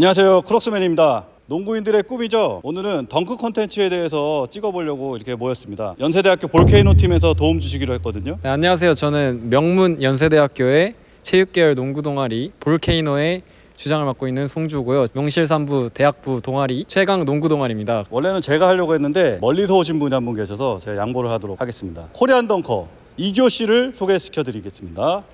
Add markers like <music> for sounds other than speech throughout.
안녕하세요. 크록스맨입니다. 농구인들의 꿈이죠? 오늘은 덩크 콘텐츠에 대해서 찍어보려고 이렇게 모였습니다. 연세대학교 볼케이노 팀에서 도움 주시기로 했거든요. 네, 안녕하세요. 저는 명문 연세대학교의 체육계열 농구 동아리 볼케이노의 주장을 맡고 있는 송주고요. 명실상부 대학부 동아리 최강 농구 동아리입니다. 원래는 제가 하려고 했는데 멀리서 오신 분이 한 분 계셔서 제가 양보를 하도록 하겠습니다. 코리안 덩커 이교 씨를 소개시켜 드리겠습니다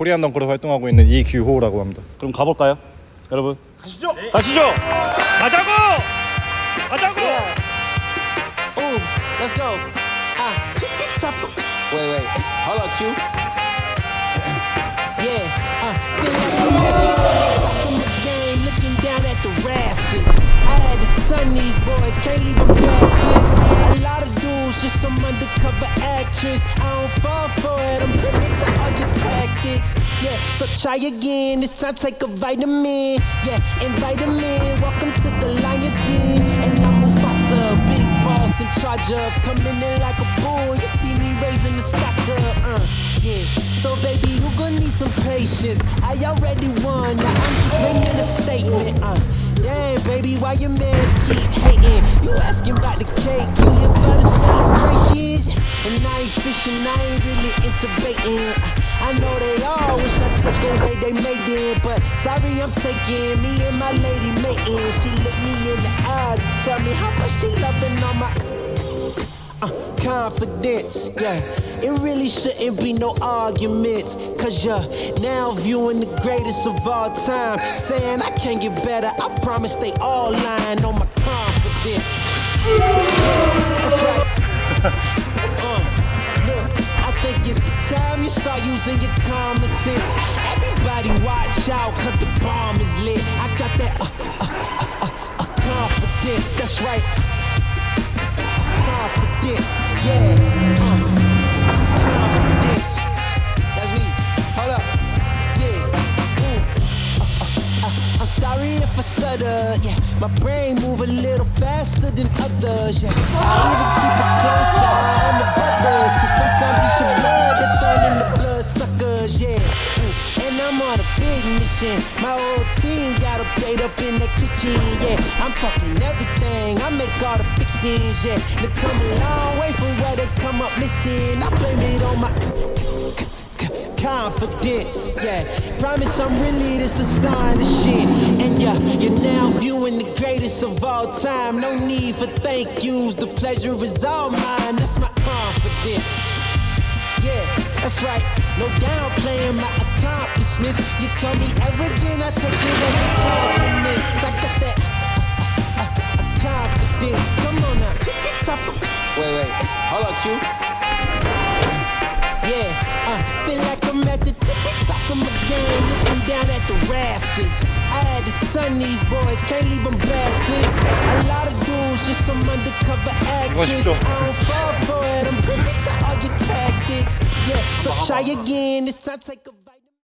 코리안 덩크로 활동하고 있는 이규호라고 합니다. 그럼 가볼까요 여러분 가시죠 가시죠 가자고 가자고 Ooh, let's go. Uh, top. Wait, wait. Hold up, Q. yeah. Uh, feel like I'm ready. Top of the game, looking down at the rafters. I had to sun these boys, can't leave them bastards. A lot of dudes, just some undercover actors. I don't fall for it, I'm to tactics. Yeah, so try again. This time take a vitamin. Yeah, invite them in. Welcome to the Lions Den. And I'm Mufasa, big boss in charge of coming in like a bull. You see me raising the stock up, uh, yeah. So baby, you gonna need some patience. I already won, now I'm just making a statement, uh. Damn, baby, why your mans keep hating? You asking about the cake, you here for the celebrations? And I ain't fishing, I ain't really into baiting. I know they all wish I took away they made it, but sorry I'm taking me and my lady mating. She look me in the eyes and tell me how much she loving on my uh, confidence. Yeah, it really shouldn't be no arguments. Cause you're now viewing the greatest of all time. Saying I can't get better, I promise they all lying on my confidence. That's right. <laughs> using your common sense. Everybody watch out, cause the bomb is lit. I got that uh, uh, uh, uh, uh, confidence, that's right confidence, yeah. Uh, confidence. That's me. Hold up. Yeah. Uh, uh, uh, I'm sorry if I stutter, yeah. My brain move a little faster than others, yeah. I'm on a big mission. My whole team got a plate up in the kitchen, yeah. I'm talking everything, I make all the fixings, yeah. They come a long way from where they come up missing. I blame it on my confidence, yeah. Promise I'm really this astonishing. And yeah, you're now viewing the greatest of all time. No need for thank yous, the pleasure is all mine. That's my confidence. That's right. No downplaying my accomplishments. You call me arrogant, I take it as a compliment. I got that uh, uh, uh, confidence. Come on now, keep it top. of- Wait, wait, hold up, Q. Yeah, uh, feel like I'm at the tippy top of my game, looking down at the rafters. I had to sun these boys, can't leave them bastards. A lot of dudes, just some undercover actors. I don't fall for it, I'm privy to all your tactics. Yeah, so try again, this time to take a